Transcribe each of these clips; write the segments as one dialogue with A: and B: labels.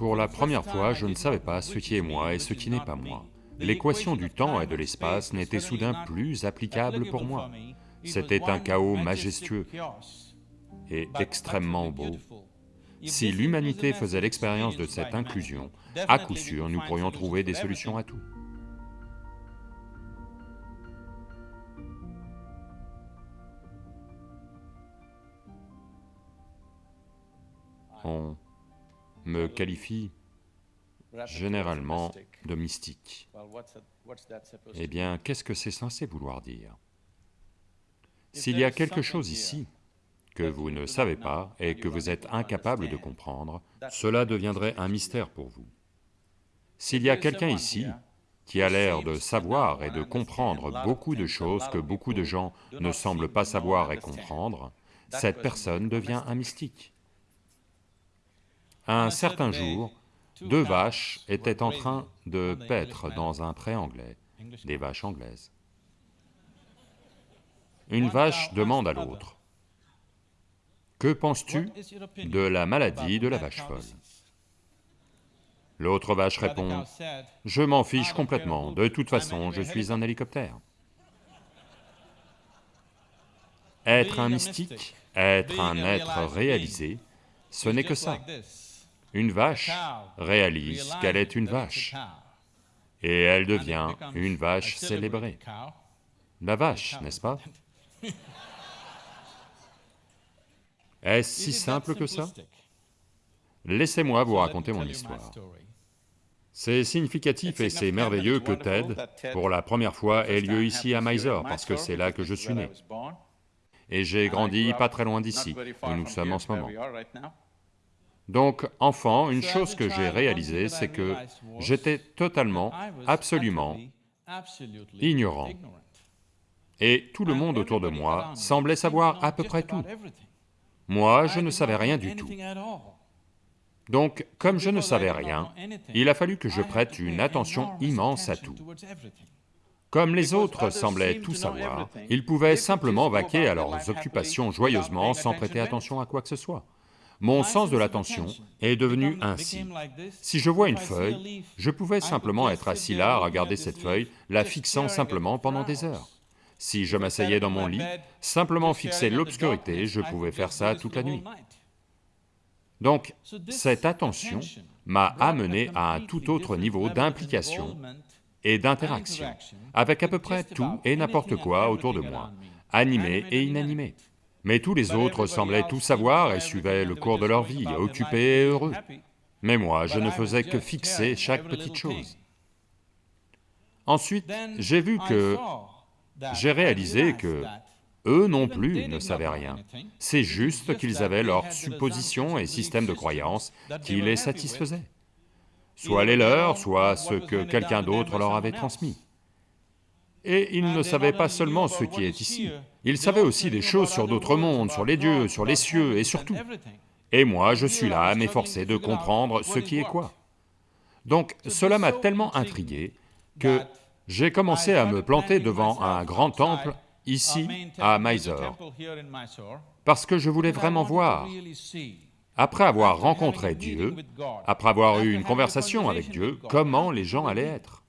A: Pour la première fois, je ne savais pas ce qui est moi et ce qui n'est pas moi. L'équation du temps et de l'espace n'était soudain plus applicable pour moi. C'était un chaos majestueux et extrêmement beau. Si l'humanité faisait l'expérience de cette inclusion, à coup sûr, nous pourrions trouver des solutions à tout. Me qualifie généralement de mystique. Eh bien, qu'est-ce que c'est censé vouloir dire? S'il y a quelque chose ici que vous ne savez pas et que vous êtes incapable de comprendre, cela deviendrait un mystère pour vous. S'il y a quelqu'un ici qui a l'air de savoir et de comprendre beaucoup de choses que beaucoup de gens ne semblent pas savoir et comprendre, cette personne devient un mystique. Un certain jour, deux vaches étaient en train de paître dans un pré anglais, des vaches anglaises. Une vache demande à l'autre, « Que penses-tu de la maladie de la vache folle ?» L'autre vache répond, « Je m'en fiche complètement, de toute façon je suis un hélicoptère. » Être un mystique, être un être réalisé, ce n'est que ça. Une vache réalise qu'elle est une vache, et elle devient une vache célébrée. La vache, n'est-ce pas? Est-ce si simple que ça? Laissez-moi vous raconter mon histoire. C'est significatif et c'est merveilleux que TED, pour la première fois, ait lieu ici à Mysore, parce que c'est là que je suis né. Et j'ai grandi pas très loin d'ici, où nous sommes en ce moment. Donc, enfant, une chose que j'ai réalisée, c'est que j'étais totalement, absolument ignorant. Et tout le monde autour de moi semblait savoir à peu près tout. Moi, je ne savais rien du tout. Donc, comme je ne savais rien, il a fallu que je prête une attention immense à tout. Comme les autres semblaient tout savoir, ils pouvaient simplement vaquer à leurs occupations joyeusement sans prêter attention à quoi que ce soit. Mon sens de l'attention est devenu ainsi. Si je vois une feuille, je pouvais simplement être assis là à regarder cette feuille, la fixant simplement pendant des heures. Si je m'asseyais dans mon lit, simplement fixer l'obscurité, je pouvais faire ça toute la nuit. Donc, cette attention m'a amené à un tout autre niveau d'implication et d'interaction, avec à peu près tout et n'importe quoi autour de moi, animé et inanimé. Mais tous les autres semblaient tout savoir et suivaient le cours de leur vie, occupés et heureux. Mais moi, je ne faisais que fixer chaque petite chose. Ensuite, j'ai vu que... j'ai réalisé que eux non plus ne savaient rien. C'est juste qu'ils avaient leurs suppositions et systèmes de croyances qui les satisfaisaient. Soit les leurs, soit ce que quelqu'un d'autre leur avait transmis. Et ils ne savaient pas seulement ce qui est ici, ils savaient aussi des choses sur d'autres mondes, sur les dieux, sur les cieux et sur tout. Et moi, je suis là à m'efforcer de comprendre ce qui est quoi. Donc cela m'a tellement intrigué que j'ai commencé à me planter devant un grand temple ici à Mysore, parce que je voulais vraiment voir. Après avoir rencontré Dieu, après avoir eu une conversation avec Dieu, comment les gens allaient être.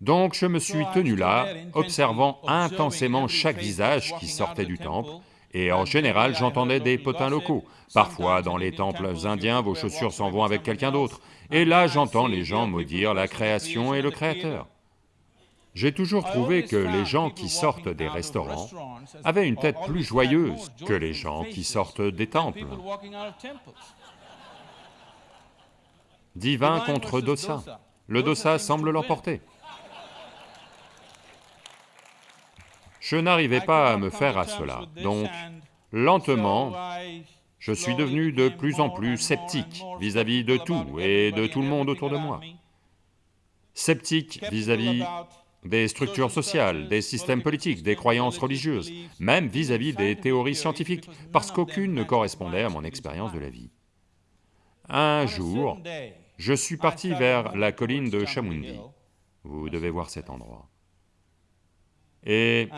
A: Donc je me suis tenu là, observant intensément chaque visage qui sortait du temple, et en général j'entendais des potins locaux. Parfois, dans les temples indiens, vos chaussures s'en vont avec quelqu'un d'autre, et là j'entends les gens maudire la création et le Créateur. J'ai toujours trouvé que les gens qui sortent des restaurants avaient une tête plus joyeuse que les gens qui sortent des temples. Divin contre dosa. Le dosa semble l'emporter. Je n'arrivais pas à me faire à cela, donc lentement, je suis devenu de plus en plus sceptique vis-à-vis de tout et de tout le monde autour de moi. Sceptique vis-à-vis des structures sociales, des systèmes politiques, des croyances religieuses, même vis-à-vis des théories scientifiques, parce qu'aucune ne correspondait à mon expérience de la vie. Un jour, je suis parti vers la colline de Chamundi. Vous devez voir cet endroit. Et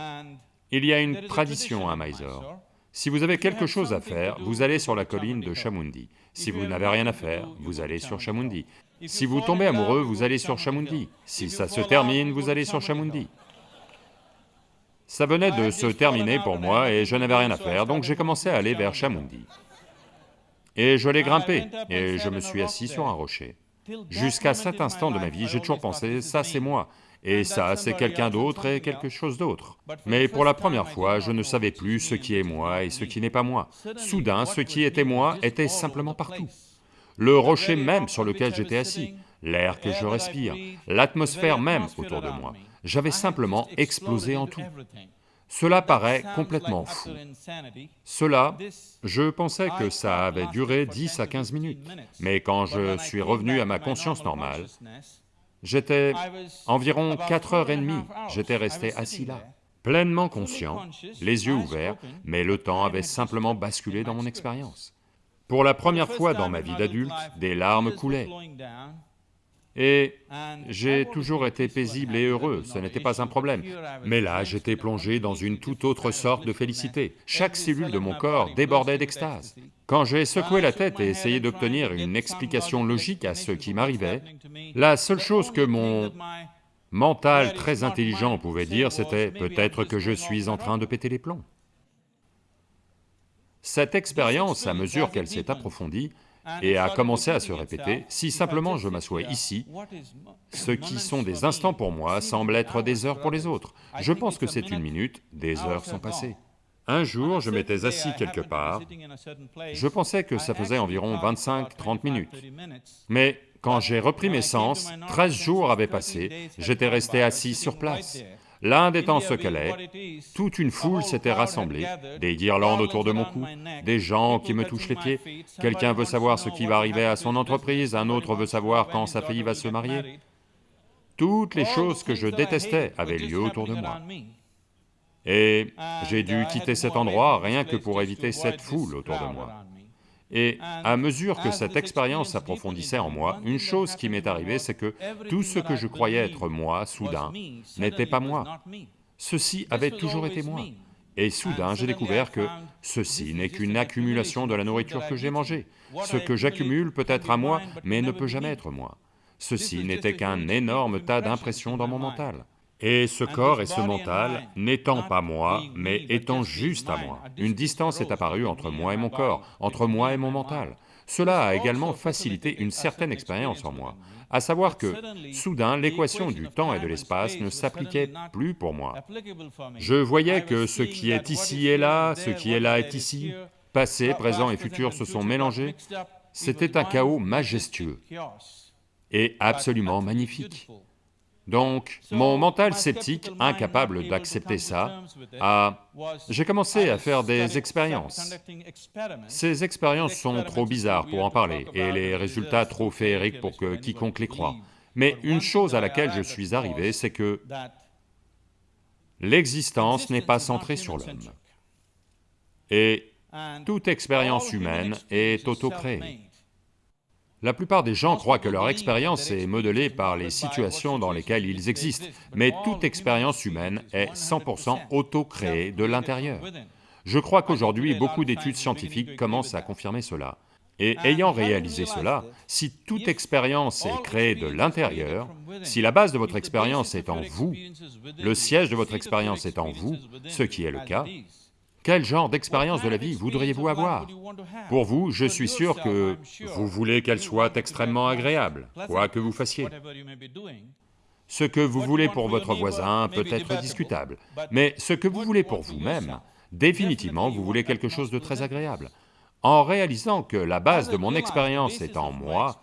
A: il y a une tradition à Mysore, Si vous avez quelque chose à faire, vous allez sur la colline de Chamundi. Si vous n'avez rien à faire, vous allez sur Chamundi. Si vous tombez amoureux, vous allez sur Chamundi. Si ça se termine, vous allez sur Chamundi. Ça venait de se terminer pour moi et je n'avais rien à faire, donc j'ai commencé à aller vers Chamundi. Et je l'ai grimpé, et je me suis assis sur un rocher. Jusqu'à cet instant de ma vie, j'ai toujours pensé, ça c'est moi, et ça c'est quelqu'un d'autre et quelque chose d'autre. Mais pour la première fois, je ne savais plus ce qui est moi et ce qui n'est pas moi. Soudain, ce qui était moi était simplement partout. Le rocher même sur lequel j'étais assis, l'air que je respire, l'atmosphère même autour de moi, j'avais simplement explosé en tout. Cela paraît complètement fou. Cela, je pensais que ça avait duré 10 à 15 minutes, mais quand je suis revenu à ma conscience normale, j'étais environ 4 heures et demie, j'étais resté assis là, pleinement conscient, les yeux ouverts, mais le temps avait simplement basculé dans mon expérience. Pour la première fois dans ma vie d'adulte, des larmes coulaient, et j'ai toujours été paisible et heureux, ce n'était pas un problème. Mais là, j'étais plongé dans une toute autre sorte de félicité. Chaque cellule de mon corps débordait d'extase. Quand j'ai secoué la tête et essayé d'obtenir une explication logique à ce qui m'arrivait, la seule chose que mon mental très intelligent pouvait dire, c'était peut-être que je suis en train de péter les plombs. Cette expérience, à mesure qu'elle s'est approfondie, et a commencé à se répéter, si simplement je m'assois ici, ce qui sont des instants pour moi semblent être des heures pour les autres. Je pense que c'est une minute, des heures sont passées. Un jour, je m'étais assis quelque part, je pensais que ça faisait environ 25-30 minutes. Mais quand j'ai repris mes sens, 13 jours avaient passé, j'étais resté assis sur place. L'Inde étant ce qu'elle est, toute une foule s'était rassemblée, des guirlandes autour de mon cou, des gens qui me touchent les pieds, quelqu'un veut savoir ce qui va arriver à son entreprise, un autre veut savoir quand sa fille va se marier. Toutes les choses que je détestais avaient lieu autour de moi. Et j'ai dû quitter cet endroit rien que pour éviter cette foule autour de moi. Et à mesure que cette expérience s'approfondissait en moi, une chose qui m'est arrivée, c'est que tout ce que je croyais être moi, soudain, n'était pas moi. Ceci avait toujours été moi. Et soudain, j'ai découvert que ceci n'est qu'une accumulation de la nourriture que j'ai mangée. Ce que j'accumule peut être à moi, mais ne peut jamais être moi. Ceci n'était qu'un énorme tas d'impressions dans mon mental. Et ce corps et ce mental, n'étant pas moi, mais étant juste à moi, une distance est apparue entre moi et mon corps, entre moi et mon mental. Cela a également facilité une certaine expérience en moi, à savoir que, soudain, l'équation du temps et de l'espace ne s'appliquait plus pour moi. Je voyais que ce qui est ici est là, ce qui est là est ici, passé, présent et futur se sont mélangés, c'était un chaos majestueux. et absolument magnifique. Donc, mon mental sceptique, incapable d'accepter ça, a... J'ai commencé à faire des expériences. Ces expériences sont trop bizarres pour en parler, et les résultats trop féeriques pour que quiconque les croit. Mais une chose à laquelle je suis arrivé, c'est que l'existence n'est pas centrée sur l'homme. Et toute expérience humaine est auto-créée. La plupart des gens croient que leur expérience est modelée par les situations dans lesquelles ils existent, mais toute expérience humaine est 100% auto-créée de l'intérieur. Je crois qu'aujourd'hui, beaucoup d'études scientifiques commencent à confirmer cela. Et ayant réalisé cela, si toute expérience est créée de l'intérieur, si la base de votre expérience est en vous, le siège de votre expérience est en vous, ce qui est le cas, quel genre d'expérience de la vie voudriez-vous avoir? Pour vous, je suis sûr que vous voulez qu'elle soit extrêmement agréable, quoi que vous fassiez. Ce que vous voulez pour votre voisin peut être discutable, mais ce que vous voulez pour vous-même, définitivement vous voulez quelque chose de très agréable. En réalisant que la base de mon expérience est en moi,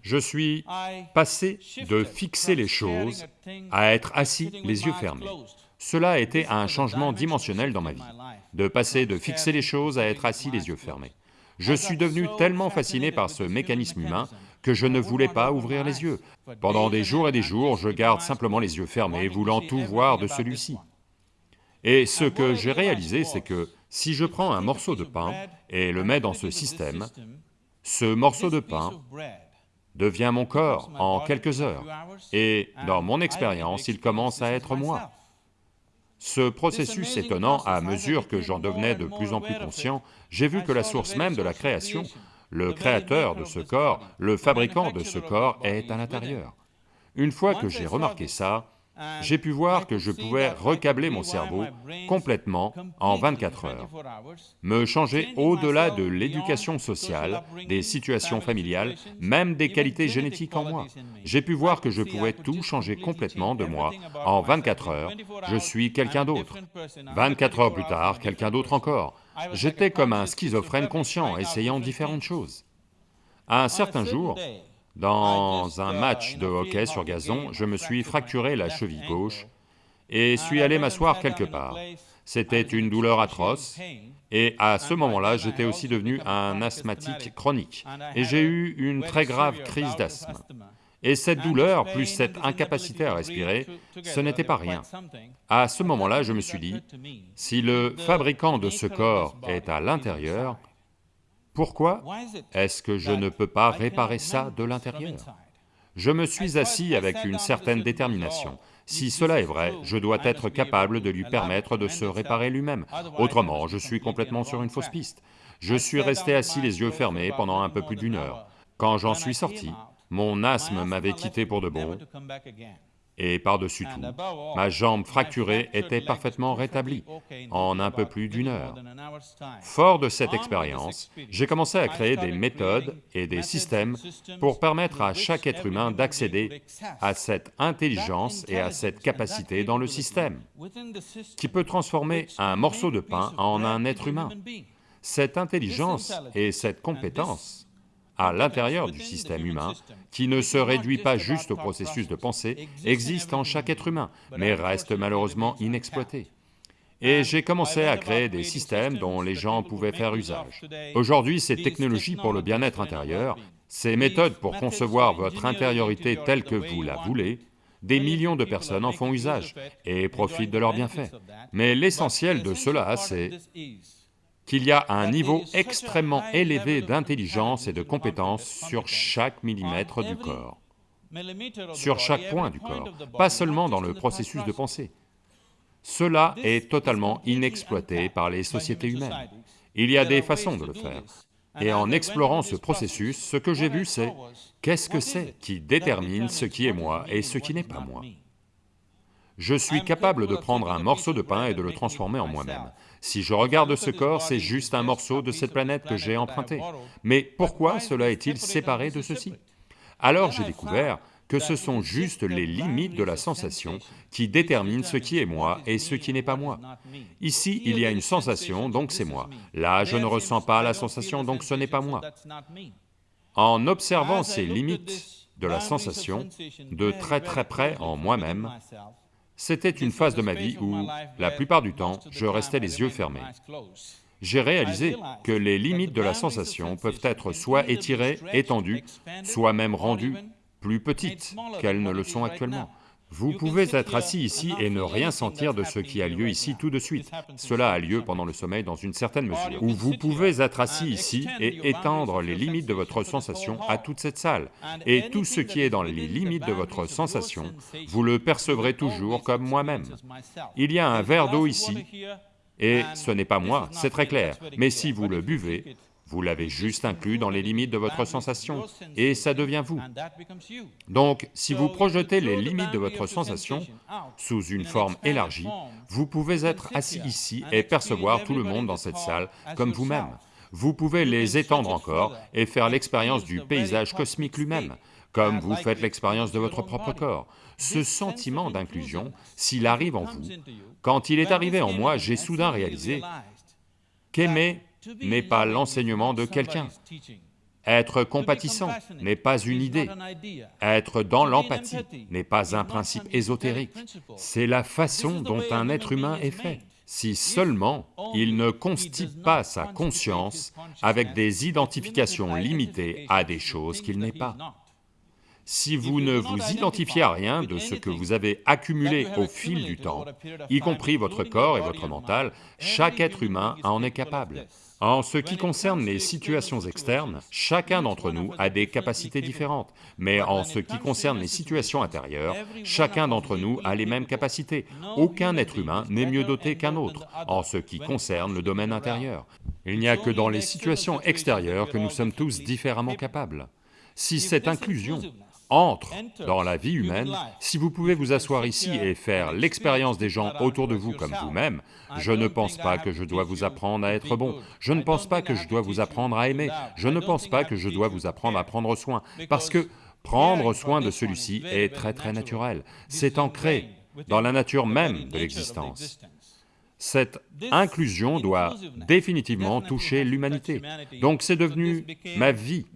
A: je suis passé de fixer les choses à être assis les yeux fermés. Cela a été un changement dimensionnel dans ma vie, de passer de fixer les choses à être assis les yeux fermés. Je suis devenu tellement fasciné par ce mécanisme humain que je ne voulais pas ouvrir les yeux. Pendant des jours et des jours, je garde simplement les yeux fermés, voulant tout voir de celui-ci. Et ce que j'ai réalisé, c'est que si je prends un morceau de pain et le mets dans ce système, ce morceau de pain devient mon corps en quelques heures, et dans mon expérience, il commence à être moi. Ce processus étonnant, à mesure que j'en devenais de plus en plus conscient, j'ai vu que la source même de la création, le créateur de ce corps, le fabricant de ce corps est à l'intérieur. Une fois que j'ai remarqué ça, j'ai pu voir que je pouvais recabler mon cerveau complètement en 24 heures, me changer au-delà de l'éducation sociale, des situations familiales, même des qualités génétiques en moi. J'ai pu voir que je pouvais tout changer complètement de moi en 24 heures, je suis quelqu'un d'autre. 24 heures plus tard, quelqu'un d'autre encore. J'étais comme un schizophrène conscient, essayant différentes choses. un certain jour, dans un match de hockey sur gazon, je me suis fracturé la cheville gauche et suis allé m'asseoir quelque part. C'était une douleur atroce, et à ce moment-là, j'étais aussi devenu un asthmatique chronique, et j'ai eu une très grave crise d'asthme. Et cette douleur, plus cette incapacité à respirer, ce n'était pas rien. À ce moment-là, je me suis dit, si le fabricant de ce corps est à l'intérieur, pourquoi est-ce que je ne peux pas réparer ça de l'intérieur Je me suis assis avec une certaine détermination. Si cela est vrai, je dois être capable de lui permettre de se réparer lui-même, autrement je suis complètement sur une fausse piste. Je suis resté assis les yeux fermés pendant un peu plus d'une heure. Quand j'en suis sorti, mon asthme m'avait quitté pour de bon, et par-dessus tout, ma jambe fracturée était parfaitement rétablie en un peu plus d'une heure. Fort de cette expérience, j'ai commencé à créer des méthodes et des systèmes pour permettre à chaque être humain d'accéder à cette intelligence et à cette capacité dans le système, qui peut transformer un morceau de pain en un être humain. Cette intelligence et cette compétence à l'intérieur du système humain, qui ne se réduit pas juste au processus de pensée, existe en chaque être humain, mais reste malheureusement inexploité. Et j'ai commencé à créer des systèmes dont les gens pouvaient faire usage. Aujourd'hui, ces technologies pour le bien-être intérieur, ces méthodes pour concevoir votre intériorité telle que vous la voulez, des millions de personnes en font usage et profitent de leurs bienfaits. Mais l'essentiel de cela, c'est qu'il y a un niveau extrêmement élevé d'intelligence et de compétence sur chaque millimètre du corps, sur chaque point du corps, pas seulement dans le processus de pensée. Cela est totalement inexploité par les sociétés humaines. Il y a des façons de le faire. Et en explorant ce processus, ce que j'ai vu c'est, qu'est-ce que c'est qui détermine ce qui est moi et ce qui n'est pas moi. Je suis capable de prendre un morceau de pain et de le transformer en moi-même. Si je regarde ce corps, c'est juste un morceau de cette planète que j'ai emprunté. Mais pourquoi cela est-il séparé de ceci Alors j'ai découvert que ce sont juste les limites de la sensation qui déterminent ce qui est moi et ce qui n'est pas moi. Ici, il y a une sensation, donc c'est moi. Là, je ne ressens pas la sensation, donc ce n'est pas moi. En observant ces limites de la sensation de très très près en moi-même, c'était une phase de ma vie où, la plupart du temps, je restais les yeux fermés. J'ai réalisé que les limites de la sensation peuvent être soit étirées, étendues, soit même rendues plus petites qu'elles ne le sont actuellement. Vous pouvez être assis ici et ne rien sentir de ce qui a lieu ici tout de suite. Cela a lieu pendant le sommeil dans une certaine mesure. Ou vous pouvez être assis ici et étendre les limites de votre sensation à toute cette salle. Et tout ce qui est dans les limites de votre sensation, vous le percevrez toujours comme moi-même. Il y a un verre d'eau ici, et ce n'est pas moi, c'est très clair, mais si vous le buvez, vous l'avez juste inclus dans les limites de votre sensation, et ça devient vous. Donc, si vous projetez les limites de votre sensation sous une forme élargie, vous pouvez être assis ici et percevoir tout le monde dans cette salle comme vous-même. Vous pouvez les étendre encore et faire l'expérience du paysage cosmique lui-même, comme vous faites l'expérience de votre propre corps. Ce sentiment d'inclusion, s'il arrive en vous, quand il est arrivé en moi, j'ai soudain réalisé qu'aimer n'est pas l'enseignement de quelqu'un. Être compatissant n'est pas une idée. Être dans l'empathie n'est pas un principe ésotérique. C'est la façon dont un être humain est fait. Si seulement il ne constipe pas sa conscience avec des identifications limitées à des choses qu'il n'est pas. Si vous ne vous identifiez à rien de ce que vous avez accumulé au fil du temps, y compris votre corps et votre mental, chaque être humain en est capable. En ce qui concerne les situations externes, chacun d'entre nous a des capacités différentes, mais en ce qui concerne les situations intérieures, chacun d'entre nous a les mêmes capacités. Aucun être humain n'est mieux doté qu'un autre en ce qui concerne le domaine intérieur. Il n'y a que dans les situations extérieures que nous sommes tous différemment capables. Si cette inclusion entre dans la vie humaine, si vous pouvez vous asseoir ici et faire l'expérience des gens autour de vous comme vous-même, je ne pense pas que je dois vous apprendre à être bon, je ne pense pas que je dois vous apprendre à aimer, je ne pense pas que je dois vous apprendre à prendre soin, parce que prendre soin de celui-ci est très très naturel, c'est ancré dans la nature même de l'existence. Cette inclusion doit définitivement toucher l'humanité, donc c'est devenu ma vie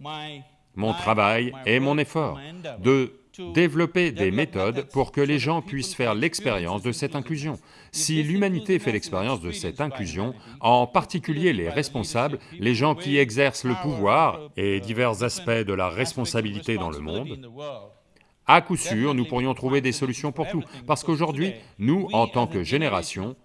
A: mon travail et mon effort, de développer des méthodes pour que les gens puissent faire l'expérience de cette inclusion. Si l'humanité fait l'expérience de cette inclusion, en particulier les responsables, les gens qui exercent le pouvoir et divers aspects de la responsabilité dans le monde, à coup sûr, nous pourrions trouver des solutions pour tout, parce qu'aujourd'hui, nous, en tant que génération,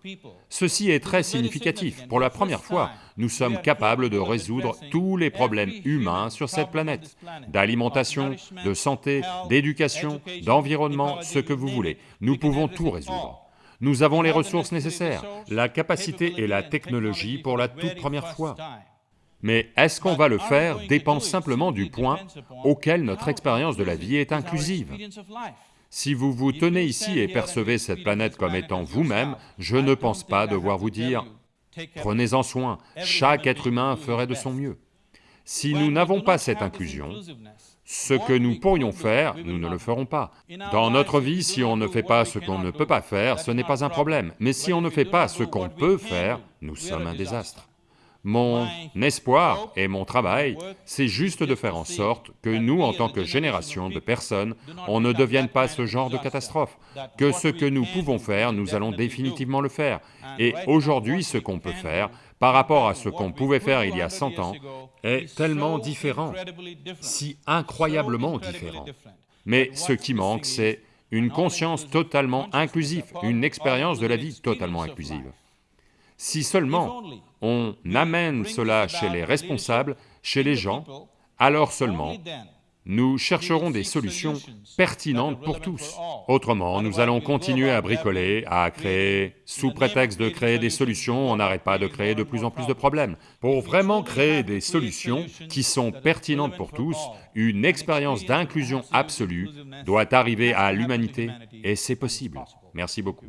A: ceci est très significatif. Pour la première fois, nous sommes capables de résoudre tous les problèmes humains sur cette planète, d'alimentation, de santé, d'éducation, d'environnement, ce que vous voulez. Nous pouvons tout résoudre. Nous avons les ressources nécessaires, la capacité et la technologie pour la toute première fois. Mais est-ce qu'on va le faire dépend simplement du point auquel notre expérience de la vie est inclusive. Si vous vous tenez ici et percevez cette planète comme étant vous-même, je ne pense pas devoir vous dire, prenez-en soin, chaque être humain ferait de son mieux. Si nous n'avons pas cette inclusion, ce que nous pourrions faire, nous ne le ferons pas. Dans notre vie, si on ne fait pas ce qu'on ne peut pas faire, ce n'est pas un problème, mais si on ne fait pas ce qu'on peut faire, nous sommes un désastre. Mon espoir et mon travail, c'est juste de faire en sorte que nous, en tant que génération de personnes, on ne devienne pas ce genre de catastrophe, que ce que nous pouvons faire, nous allons définitivement le faire. Et aujourd'hui, ce qu'on peut faire, par rapport à ce qu'on pouvait faire il y a 100 ans, est tellement différent, si incroyablement différent. Mais ce qui manque, c'est une conscience totalement inclusive, une expérience de la vie totalement inclusive. Si seulement on amène cela chez les responsables, chez les gens, alors seulement nous chercherons des solutions pertinentes pour tous. Autrement, nous allons continuer à bricoler, à créer, sous prétexte de créer des solutions, on n'arrête pas de créer de plus en plus de problèmes. Pour vraiment créer des solutions qui sont pertinentes pour tous, une expérience d'inclusion absolue doit arriver à l'humanité, et c'est possible. Merci beaucoup.